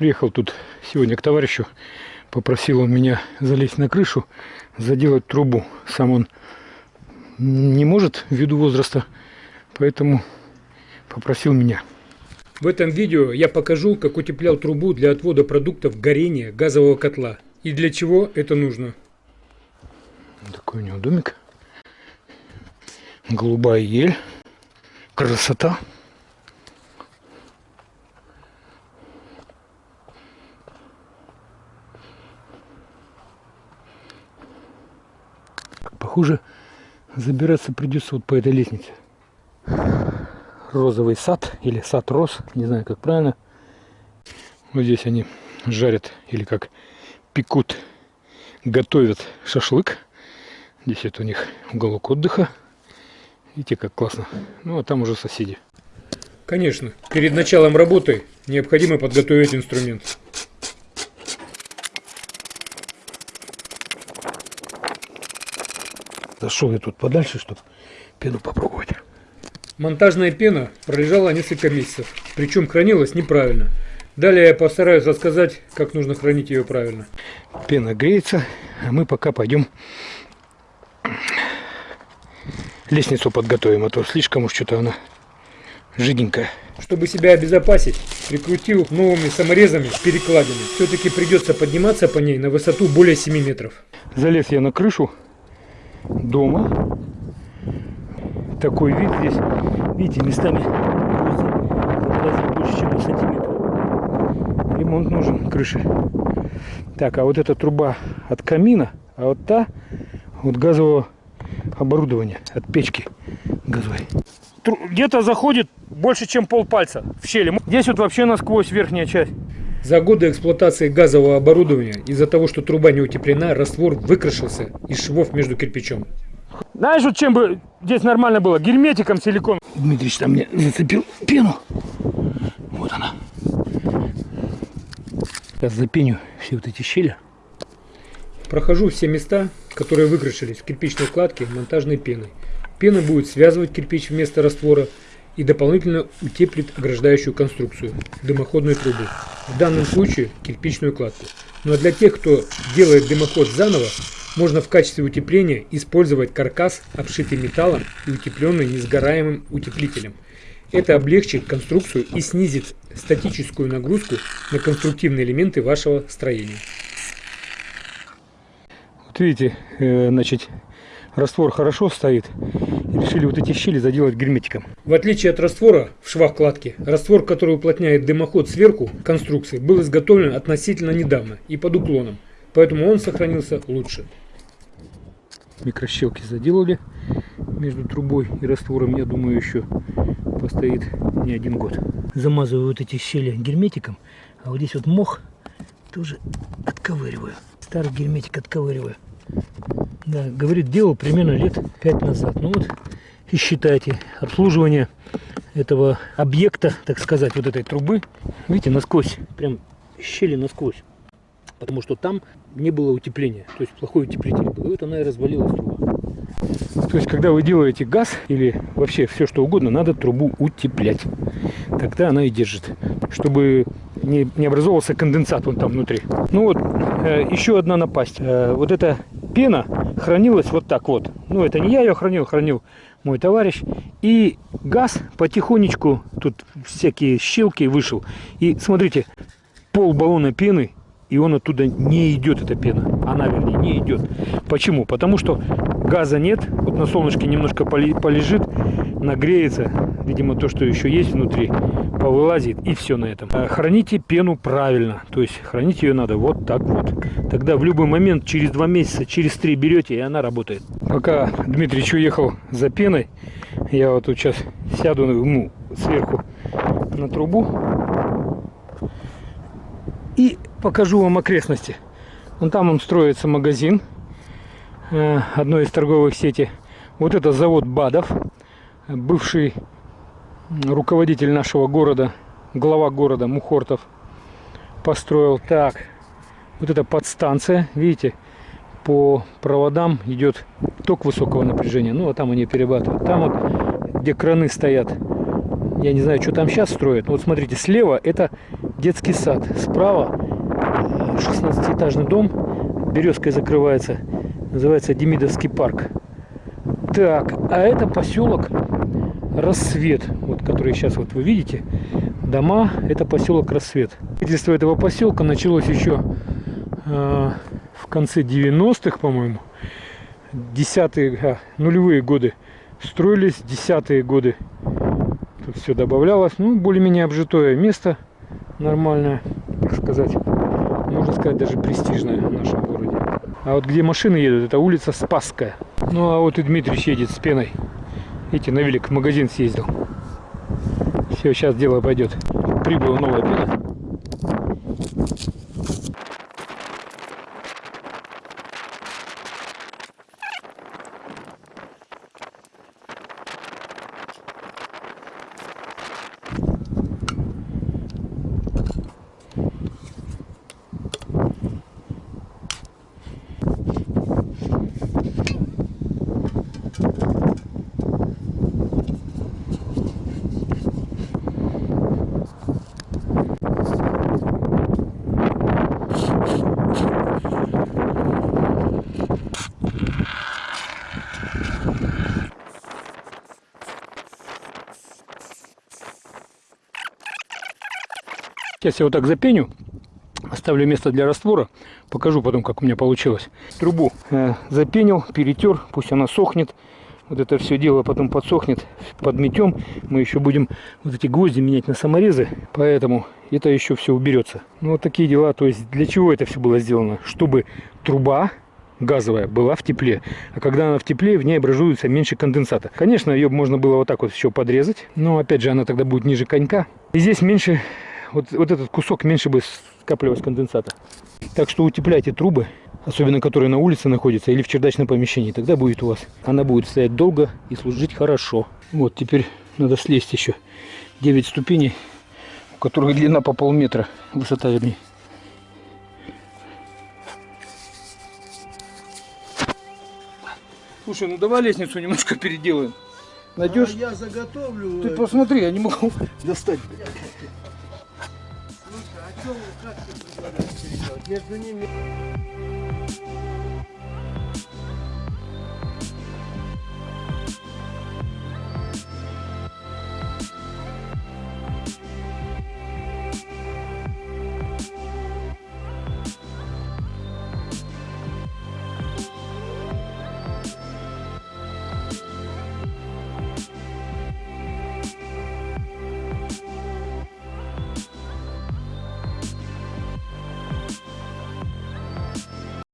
Приехал тут сегодня к товарищу, попросил он меня залезть на крышу, заделать трубу. Сам он не может ввиду возраста, поэтому попросил меня. В этом видео я покажу, как утеплял трубу для отвода продуктов горения газового котла и для чего это нужно. Такой у него домик. Голубая ель. Красота. Похоже, забираться придется вот по этой лестнице. Розовый сад или сад роз, не знаю как правильно. Вот здесь они жарят или как пекут, готовят шашлык. Здесь это у них уголок отдыха. Видите, как классно. Ну, а там уже соседи. Конечно, перед началом работы необходимо подготовить инструмент. Зашел я тут подальше, чтобы пену попробовать. Монтажная пена пролежала несколько месяцев, причем хранилась неправильно. Далее я постараюсь рассказать, как нужно хранить ее правильно. Пена греется, а мы пока пойдем лестницу подготовим, а то слишком уж что-то она жиденькая. Чтобы себя обезопасить, прикрутил новыми саморезами перекладины. Все-таки придется подниматься по ней на высоту более 7 метров. Залез я на крышу дома. Такой вид здесь, видите, местами больше, чем на сантиметр. Ремонт нужен крыши. Так, а вот эта труба от камина, а вот та от газового оборудования, от печки газовой. Где-то заходит больше, чем полпальца в щели. Здесь вот вообще насквозь верхняя часть. За годы эксплуатации газового оборудования из-за того, что труба не утеплена, раствор выкрашился из швов между кирпичом. Знаешь, вот чем бы здесь нормально было? Герметиком силикон. Дмитрич там мне зацепил пену. Вот она. Сейчас запеню все вот эти щели. Прохожу все места, которые выкрашились в кирпичной кладке монтажной пеной. Пена будет связывать кирпич вместо раствора и дополнительно утеплит ограждающую конструкцию – дымоходную трубу, в данном случае кирпичную кладку. Ну а для тех, кто делает дымоход заново, можно в качестве утепления использовать каркас, обшитый металлом и утепленный несгораемым утеплителем. Это облегчит конструкцию и снизит статическую нагрузку на конструктивные элементы вашего строения. Вот видите, э, значит, раствор хорошо стоит. Решили вот эти щели заделать герметиком. В отличие от раствора в швах кладки, раствор, который уплотняет дымоход сверху конструкции, был изготовлен относительно недавно и под уклоном. Поэтому он сохранился лучше. Микрощелки заделали между трубой и раствором, я думаю, еще постоит не один год. Замазываю вот эти щели герметиком, а вот здесь вот мох тоже отковыриваю. Старый герметик отковыриваю. Да, говорит, делал примерно лет 5 назад. Ну вот, и считайте, обслуживание этого объекта, так сказать, вот этой трубы, видите, насквозь, прям щели насквозь. Потому что там не было утепления, то есть плохой утеплитель был. И вот она и развалилась труба. То есть, когда вы делаете газ или вообще все что угодно, надо трубу утеплять. Тогда она и держит, чтобы не, не образовался конденсат вон там внутри. Ну вот, э, еще одна напасть. Э, вот эта пена хранилась вот так вот. Ну, это не я ее хранил, хранил мой товарищ. И газ потихонечку, тут всякие щелки вышел. И смотрите, пол баллона пены, и он оттуда не идет, эта пена. Она, вернее, не идет. Почему? Потому что газа нет. Вот на солнышке немножко полежит, нагреется. Видимо, то, что еще есть внутри, повылазит. И все на этом. А храните пену правильно. То есть хранить ее надо вот так вот. Тогда в любой момент, через два месяца, через три берете, и она работает. Пока Дмитрич уехал за пеной, я вот тут сейчас сяду ну, сверху на трубу и покажу вам окрестности. Вон там он строится магазин э, одной из торговых сетей. Вот это завод БАДов, бывший руководитель нашего города, глава города Мухортов построил. Так, вот эта подстанция, видите, по проводам идет ток высокого напряжения. Ну, а там они перерабатывают. Там вот, где краны стоят, я не знаю, что там сейчас строят. Вот смотрите, слева это детский сад. Справа 16-этажный дом, березкой закрывается, называется Демидовский парк. Так, а это поселок Рассвет, вот который сейчас вот вы видите. Дома, это поселок Рассвет. Строительство этого поселка началось еще э, в конце 90-х, по-моему. Десятые, а, нулевые годы строились, десятые годы. Тут все добавлялось. Ну, более-менее обжитое место, нормальное, так сказать. Можно сказать, даже престижное в нашем городе. А вот где машины едут, это улица Спасская. Ну, а вот и Дмитрий едет с пеной. Видите, на велик в магазин съездил. Все, сейчас дело пойдет. Прибыла новая пена. Сейчас я вот так запеню, оставлю место для раствора, покажу потом, как у меня получилось. Трубу э, запенил, перетер, пусть она сохнет. Вот это все дело потом подсохнет, подметем. Мы еще будем вот эти гвозди менять на саморезы, поэтому это еще все уберется. Ну вот такие дела, то есть для чего это все было сделано? Чтобы труба газовая была в тепле. А когда она в тепле, в ней образуется меньше конденсата. Конечно, ее можно было вот так вот еще подрезать, но опять же она тогда будет ниже конька. И здесь меньше вот, вот этот кусок меньше бы скапливалось конденсата. Так что утепляйте трубы, особенно которые на улице находятся или в чердачном помещении. Тогда будет у вас. Она будет стоять долго и служить хорошо. Вот теперь надо слезть еще 9 ступеней, у которых длина по полметра, высота вернее. Слушай, ну давай лестницу немножко переделаем. Найдешь? А я заготовлю. Ты посмотри, я не могу достать. А что вы как предлагаете переделать? Между ними...